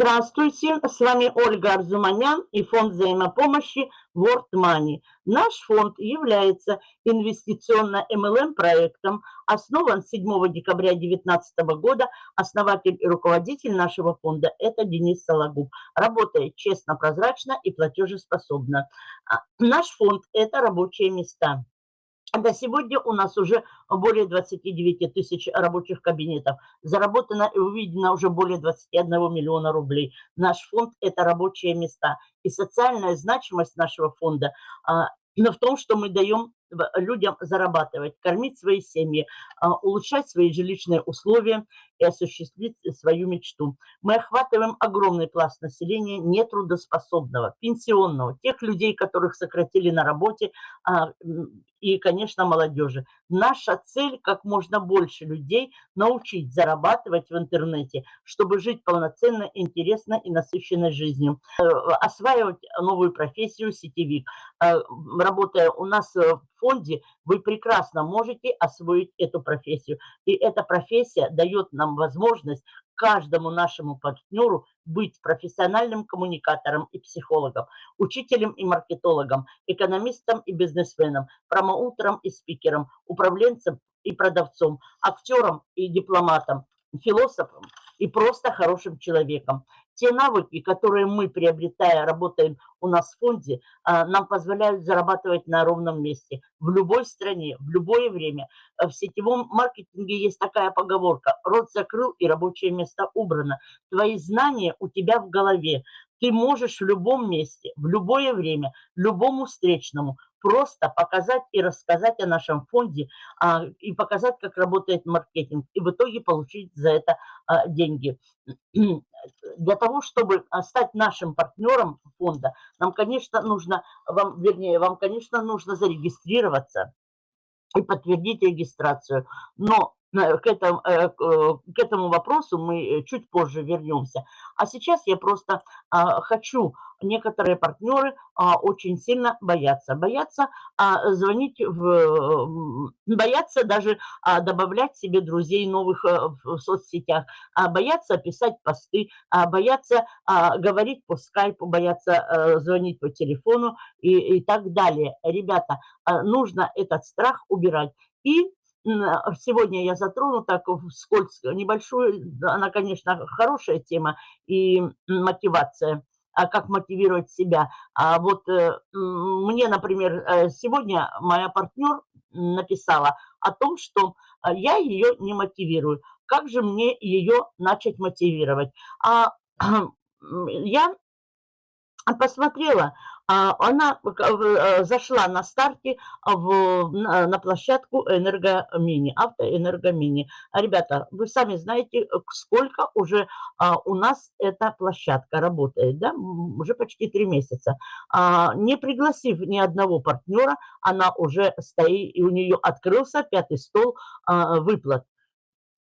Здравствуйте, с вами Ольга Арзуманян и фонд взаимопомощи World Money. Наш фонд является инвестиционно-МЛМ проектом, основан 7 декабря 2019 года. Основатель и руководитель нашего фонда – это Денис Сологуб. Работает честно, прозрачно и платежеспособно. А, наш фонд – это рабочие места. До сегодня у нас уже более 29 тысяч рабочих кабинетов. Заработано и увидено уже более 21 миллиона рублей. Наш фонд – это рабочие места. И социальная значимость нашего фонда а, в том, что мы даем людям зарабатывать, кормить свои семьи, а, улучшать свои жилищные условия и осуществить свою мечту. Мы охватываем огромный пласт населения нетрудоспособного, пенсионного, тех людей, которых сократили на работе, а, и, конечно, молодежи. Наша цель – как можно больше людей научить зарабатывать в интернете, чтобы жить полноценно, интересно и насыщенной жизнью. Э, осваивать новую профессию сетевик. Э, работая у нас в фонде, вы прекрасно можете освоить эту профессию. И эта профессия дает нам возможность каждому нашему партнеру быть профессиональным коммуникатором и психологом, учителем и маркетологом, экономистом и бизнесменом, промоутером и спикером, управленцем и продавцом, актером и дипломатом, философом и просто хорошим человеком. Те навыки, которые мы, приобретая, работаем у нас в фонде, а, нам позволяют зарабатывать на ровном месте, в любой стране, в любое время. А в сетевом маркетинге есть такая поговорка «рот закрыл и рабочее место убрано». Твои знания у тебя в голове. Ты можешь в любом месте, в любое время, любому встречному просто показать и рассказать о нашем фонде а, и показать, как работает маркетинг, и в итоге получить за это а, деньги. Для того, чтобы а, стать нашим партнером фонда, нам, конечно, нужно, вам, вернее, вам, конечно, нужно зарегистрироваться и подтвердить регистрацию. Но к этому, э, к этому вопросу мы чуть позже вернемся. А сейчас я просто а, хочу, некоторые партнеры а, очень сильно боятся. Боятся а, звонить, в, боятся даже добавлять себе друзей новых э, в соцсетях, боятся писать посты, боятся говорить по скайпу, боятся э, звонить по телефону и, и так далее. Ребята, нужно этот страх убирать. И сегодня я затрону так вскользь небольшую, она, конечно, хорошая тема и мотивация, а как мотивировать себя. А вот э, мне, например, э, сегодня моя партнер написала о том, что а, я ее не мотивирую. Как же мне ее начать мотивировать? А я посмотрела, а, она э, зашла на старте в, на площадку Энергомини, автоэнергомини. Ребята, вы сами знаете, сколько уже а, у нас эта площадка работает, да, уже почти три месяца. А, не пригласив ни одного партнера, она уже стоит, и у нее открылся пятый стол выплат.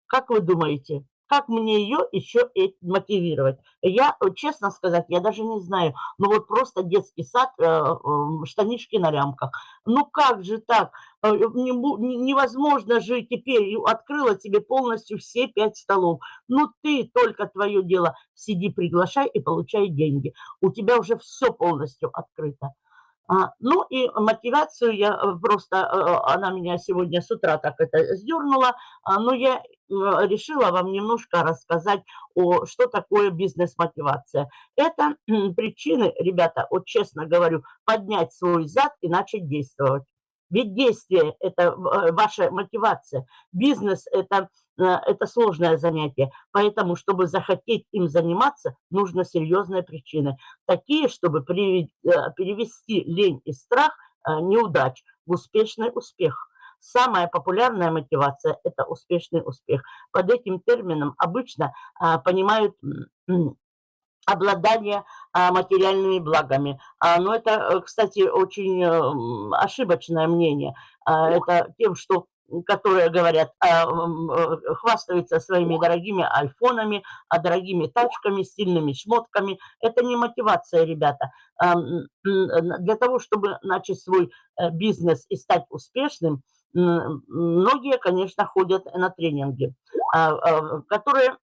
Как вы думаете, как мне ее еще мотивировать? Я, честно сказать, я даже не знаю. Ну вот просто детский сад, э, э, штанишки на лямках. Ну как же так? Э, невозможно же теперь. Открыла тебе полностью все пять столов. Ну ты только твое дело. Сиди, приглашай и получай деньги. У тебя уже все полностью открыто. А, ну и мотивацию я э, просто, э, она меня сегодня с утра так это сдернула, а, но я решила вам немножко рассказать, о, что такое бизнес-мотивация. Это причины, ребята, вот честно говорю, поднять свой зад и начать действовать. Ведь действие – это э, ваша мотивация. Бизнес – это, э, это сложное занятие. Поэтому, чтобы захотеть им заниматься, нужно серьезные причины. Такие, чтобы э, перевести лень и страх неудач в успешный успех. Самая популярная мотивация – это успешный успех. Под этим термином обычно понимают обладание материальными благами. А, но это, э, кстати, очень э, ошибочное мнение. А, это тем, что которые говорят, э, хвастаются своими дорогими айфонами, дорогими тачками, стильными шмотками. Это не мотивация, ребята. Для того, чтобы начать свой бизнес и стать успешным, многие, конечно, ходят на тренинги, которые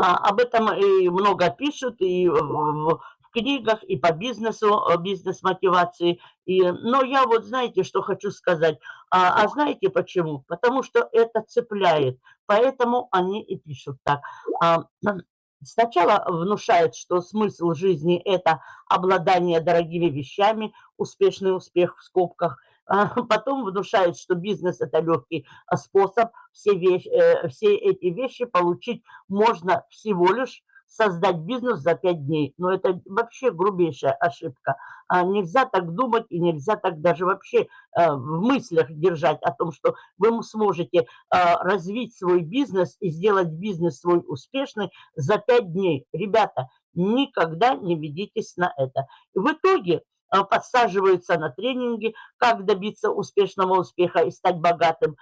А, об этом и много пишут, и в, книгах, и по бизнесу, бизнес-мотивации. И, но я вот знаете, что хочу сказать. А, а знаете почему? Потому что это цепляет. Поэтому они и пишут так. А, Сначала внушает, что смысл жизни – это обладание дорогими вещами, успешный успех в скобках. А потом внушает, что бизнес – это легкий способ. Все, вещи, э, все эти вещи получить можно всего лишь создать бизнес за пять дней. Но это вообще грубейшая ошибка. А нельзя так думать и нельзя так даже вообще э, в мыслях держать о том, что вы сможете э, развить свой бизнес и сделать бизнес свой успешный за пять дней. Ребята, никогда не ведитесь на это. в итоге подсаживаются на тренинги, как добиться успешного успеха и стать богатым.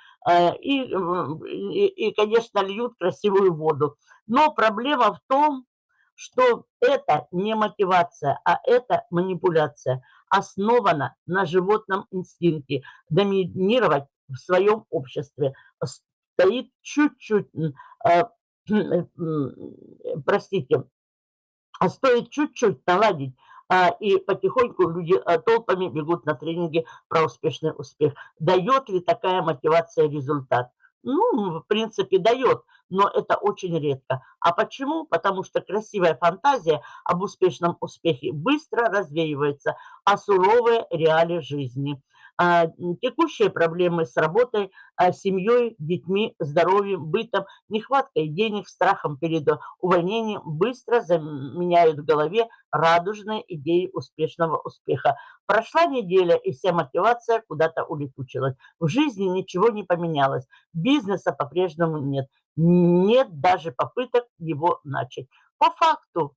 И, и, и конечно, льют красивую воду. Но проблема в том, что это не мотивация, а это манипуляция, основана на животном инстинкте доминировать в своем обществе. Стоит чуть-чуть, э, простите, стоит чуть-чуть наладить а, и потихоньку люди а, толпами бегут на тренинги про успешный успех. Дает ли такая мотивация результат? Ну, в принципе, дает, но это очень редко. А почему? Потому что красивая фантазия об успешном успехе быстро развеивается, а суровые реалии жизни – а, текущие проблемы с работой, а, семьей, детьми, здоровьем, бытом, нехваткой денег, страхом перед увольнением быстро заменяют в голове радужные идеи успешного успеха. Прошла неделя, и вся мотивация куда-то улетучилась. В жизни ничего не поменялось, бизнеса по-прежнему нет. Нет даже попыток его начать. По факту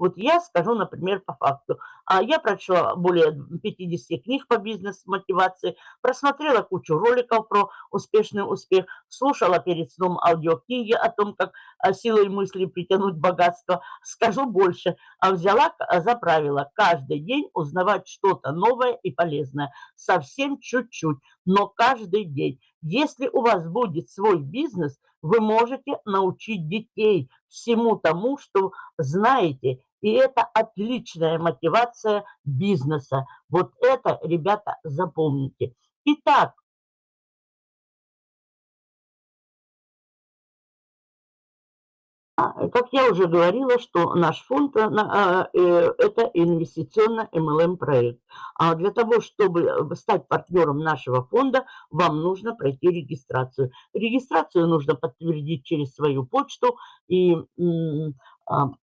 вот я скажу, например, по факту. А Я прочла более 50 книг по бизнес-мотивации, просмотрела кучу роликов про успешный успех, слушала перед сном аудиокниги о том, как а, силой мысли притянуть богатство. Скажу больше, а взяла за правило каждый день узнавать что-то новое и полезное. Совсем чуть-чуть, но каждый день. Если у вас будет свой бизнес, вы можете научить детей всему тому, что знаете, и это отличная мотивация бизнеса. Вот это, ребята, запомните. Итак, А, как я уже говорила, что наш фонд э, а, э, – это инвестиционно-МЛМ проект. А для того, чтобы э, стать партнером нашего фонда, вам нужно пройти регистрацию. Регистрацию нужно подтвердить через свою почту и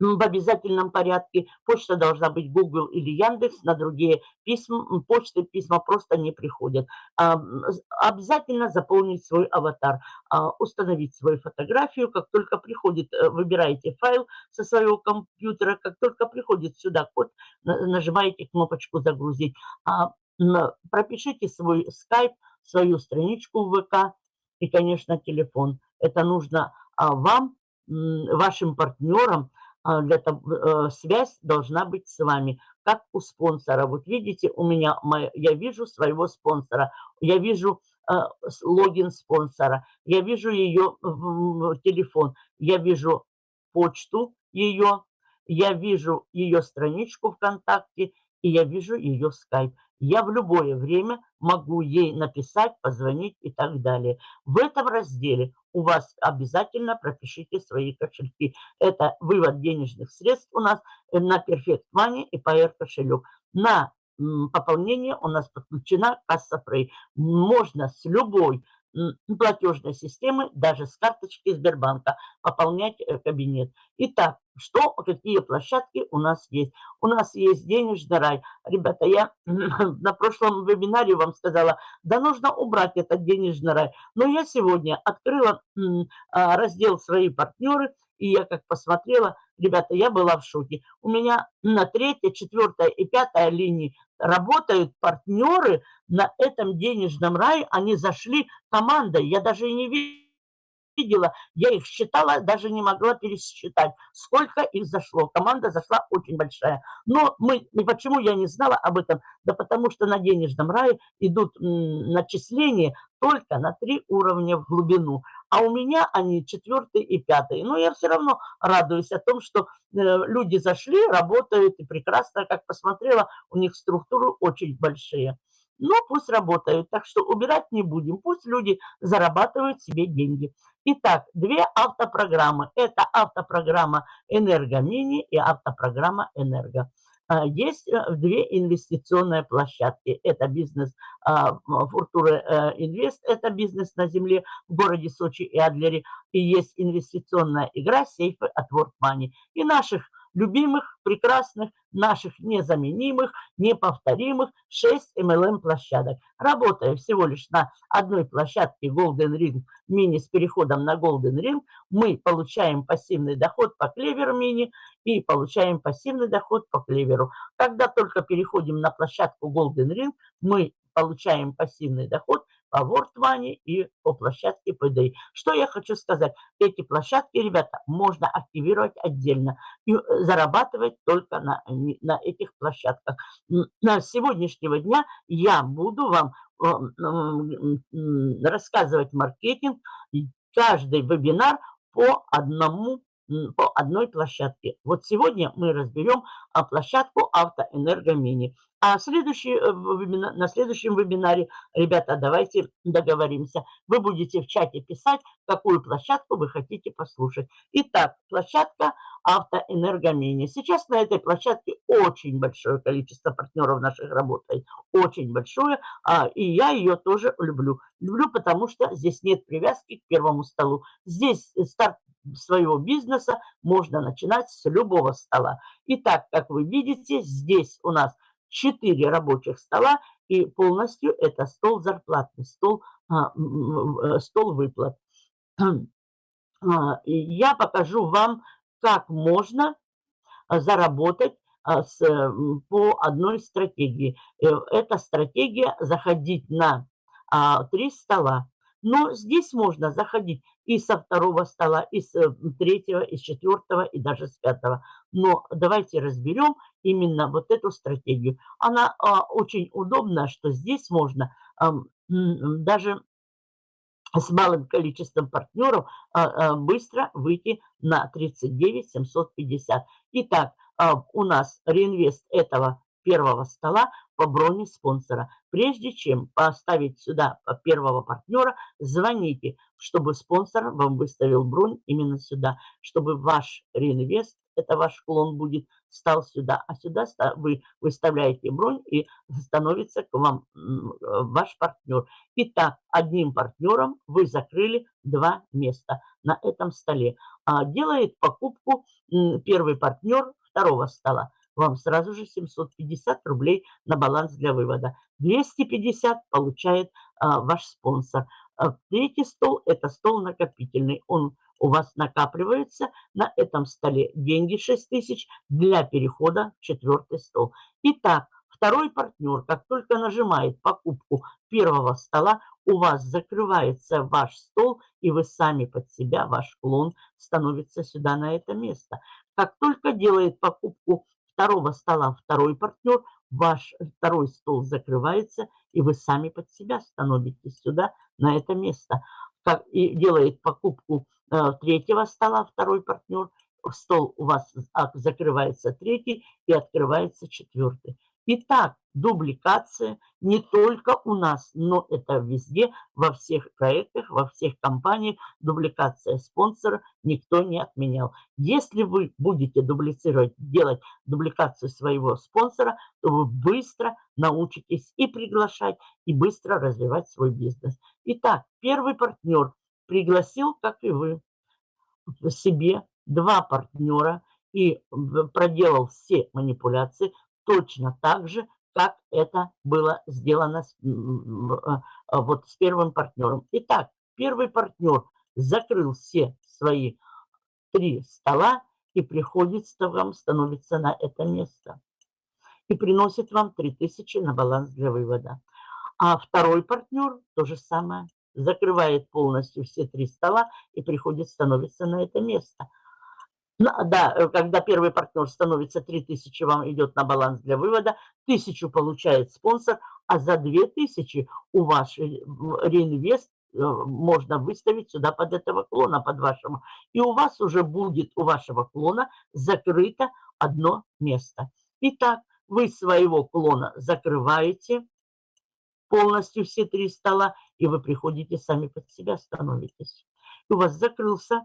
в обязательном порядке. Почта должна быть Google или Яндекс, на другие письма, почты письма просто не приходят. Обязательно заполнить свой аватар, а, установить свою фотографию. Как только приходит, э, выбираете файл со своего компьютера, как только приходит сюда код, нажимаете кнопочку «Загрузить». А, пропишите свой скайп, свою страничку в ВК и, конечно, телефон. Это нужно а, вам, вашим партнерам, а, для того, э, связь должна быть с вами, как у спонсора. Вот видите, у меня, я вижу своего спонсора, я вижу э, логин спонсора, я вижу ее телефон, я вижу почту ее, я вижу ее страничку ВКонтакте, и я вижу ее скайп. Я в любое время могу ей написать, позвонить и так далее. В этом разделе у вас обязательно пропишите свои кошельки. Это вывод денежных средств у нас на Perfect Money и PR кошелек. На пополнение у нас подключена касса Frey. Можно с любой платежной системы, даже с карточки Сбербанка, пополнять э, кабинет. Итак, что, какие площадки у нас есть? У нас есть денежный рай. Ребята, я на прошлом вебинаре вам сказала, да нужно убрать этот денежный рай. Но я сегодня открыла а, раздел «Свои партнеры», и я как посмотрела, ребята, я была в шоке. У меня на третьей, четвертой и пятой линии работают партнеры на этом денежном рае. Они зашли командой. Я даже и не видела. Я их считала, даже не могла пересчитать, сколько их зашло. Команда зашла очень большая. Но мы, почему я не знала об этом? Да потому что на денежном рае идут начисления только на три уровня в глубину. а у меня они четвертый и пятый. Но я все равно радуюсь о том, что э, люди зашли, работают и прекрасно, как посмотрела, у них структуры очень большие. Но пусть работают, так что убирать не будем, пусть люди зарабатывают себе деньги. Итак, две автопрограммы. Это автопрограмма «Энергомини» и автопрограмма «Энерго». А, есть э, две инвестиционные площадки. Это бизнес а, Фуртуры э, Инвест, это бизнес на земле в городе Сочи и Адлере. И есть инвестиционная игра «Сейфы от World Money». И наших любимых, прекрасных, наших незаменимых, неповторимых 6 MLM-площадок. Работая всего лишь на одной площадке Golden Ring Mini с переходом на Golden Ring, мы получаем пассивный доход по клеверу мини и получаем пассивный доход по клеверу. Когда только переходим на площадку Golden Ring, мы получаем пассивный доход по WordMoney и по площадке PDI. Что я хочу сказать? Эти площадки, ребята, можно активировать отдельно и э, зарабатывать только на, на этих площадках. На сегодняшнего дня я буду вам э, рассказывать маркетинг, каждый вебинар по одному по одной площадке. Вот сегодня мы разберем а, площадку Автоэнергомини. А следующий, э, на следующем вебинаре, ребята, давайте договоримся. Вы будете в чате писать, какую площадку вы хотите послушать. Итак, площадка Автоэнергомини. Сейчас на этой площадке очень большое количество партнеров наших работает. Очень большое. А, и я ее тоже люблю. Люблю, потому что здесь нет привязки к первому столу. Здесь старт своего бизнеса можно начинать с любого стола. Итак, как вы видите, здесь у нас 4 рабочих стола, и полностью это стол зарплатный, стол, а, э, стол выплат. А, я покажу вам, как можно а, заработать с, по одной стратегии. Э, эта стратегия заходить на три стола. Но здесь можно заходить и со второго стола, и с третьего, и с четвертого, и даже с пятого. Но давайте разберем именно вот эту стратегию. Она а, очень удобна, что здесь можно а, даже с малым количеством партнеров а, а, быстро выйти на 39 750. Итак, а, у нас реинвест этого первого стола по броне спонсора. Прежде чем поставить сюда первого партнера, звоните, чтобы спонсор вам выставил бронь именно сюда, чтобы ваш реинвест, это ваш клон будет, стал сюда, а сюда вы выставляете бронь и становится к вам ваш партнер. Итак, одним партнером вы закрыли два места на этом столе. А делает покупку первый партнер второго стола вам сразу же 750 рублей на баланс для вывода. 250 получает а, ваш спонсор. А, третий стол – это стол накопительный. Он у вас накапливается на этом столе деньги 6 тысяч для перехода в четвертый стол. Итак, второй партнер, как только нажимает покупку первого стола, у вас закрывается ваш стол, и вы сами под себя, ваш клон, становится сюда на это место. Как только делает покупку второго стола второй партнер, ваш второй стол закрывается, и вы сами под себя становитесь сюда, на это место. Как, и делает покупку э, третьего стола второй партнер, стол у вас закрывается третий и открывается четвертый. Итак, дубликация не только у нас, но это везде, во всех проектах, во всех компаниях. Дубликация спонсора никто не отменял. Если вы будете дублицировать, делать дубликацию своего спонсора, то вы быстро научитесь и приглашать, и быстро развивать свой бизнес. Итак, первый партнер пригласил, как и вы, себе два партнера и проделал все манипуляции, точно так же, как это было сделано с, а, а, вот с первым партнером. Итак, первый партнер закрыл все свои три стола и приходит вам, становится на это место. И приносит вам 3000 на баланс для вывода. А второй партнер то же самое. Закрывает полностью все три стола и приходит, становится на это место. Да, э, когда первый партнер становится 3000, вам идет на баланс для вывода, 1000 получает спонсор, а за 2000 у вас реинвест можно выставить сюда под этого клона, под вашего. И у вас уже будет у вашего клона закрыто одно место. Итак, вы своего клона закрываете полностью все три стола, и вы приходите сами под себя, становитесь. У вас закрылся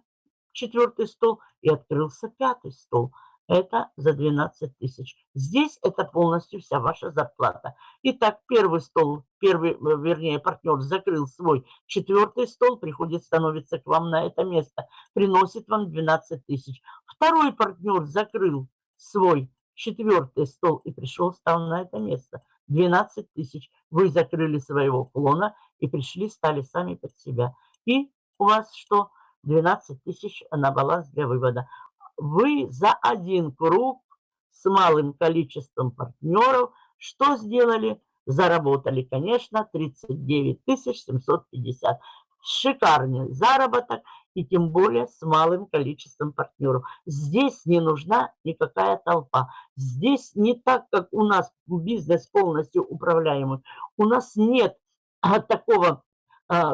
четвертый стол и открылся пятый стол. Это за 12 тысяч. Здесь это полностью вся ваша зарплата. Итак, первый стол, первый, э, вернее, партнер закрыл свой четвертый стол, приходит, становится к вам на это место, приносит вам 12 тысяч. Второй партнер закрыл свой четвертый стол и пришел, стал на это место. 12 тысяч. Вы закрыли своего клона и пришли, стали сами под себя. И у вас что? 12 тысяч на баланс для вывода. Вы за один круг с малым количеством партнеров что сделали? Заработали, конечно, 39 750. Шикарный заработок и тем более с малым количеством партнеров. Здесь не нужна никакая толпа. Здесь не так, как у нас бизнес полностью управляемый. У нас нет а, такого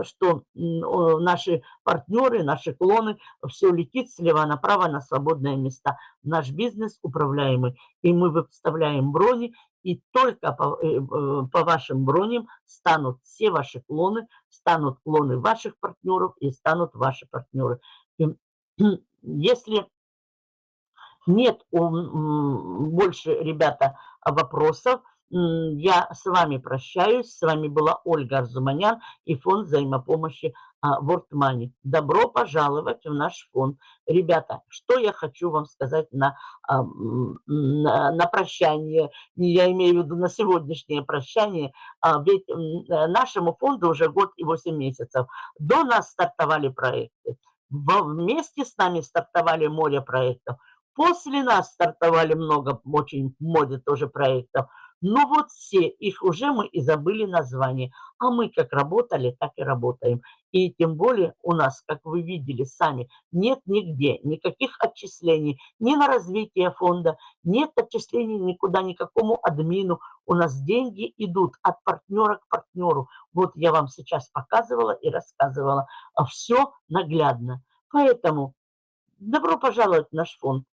что наши партнеры, наши клоны, все летит слева направо на свободные места. Наш бизнес управляемый, и мы выставляем брони, и только по, э, э, по вашим броням станут все ваши клоны, станут клоны ваших партнеров и станут ваши партнеры. Если нет больше, ребята, вопросов, я с вами прощаюсь. С вами была Ольга Арзуманян и фонд взаимопомощи World Money. Добро пожаловать в наш фонд. Ребята, что я хочу вам сказать на, на, на прощание, я имею в виду на сегодняшнее прощание, а, ведь нашему фонду уже год и 8 месяцев. До нас стартовали проекты. Вместе с нами стартовали море проектов. После нас стартовали много, очень море тоже проектов. Но вот все, их уже мы и забыли название. А мы как работали, так и работаем. И тем более у нас, как вы видели сами, нет нигде никаких отчислений ни на развитие фонда, нет отчислений никуда, никакому админу. У нас деньги идут от партнера к партнеру. Вот я вам сейчас показывала и рассказывала. А все наглядно. Поэтому добро пожаловать в наш фонд.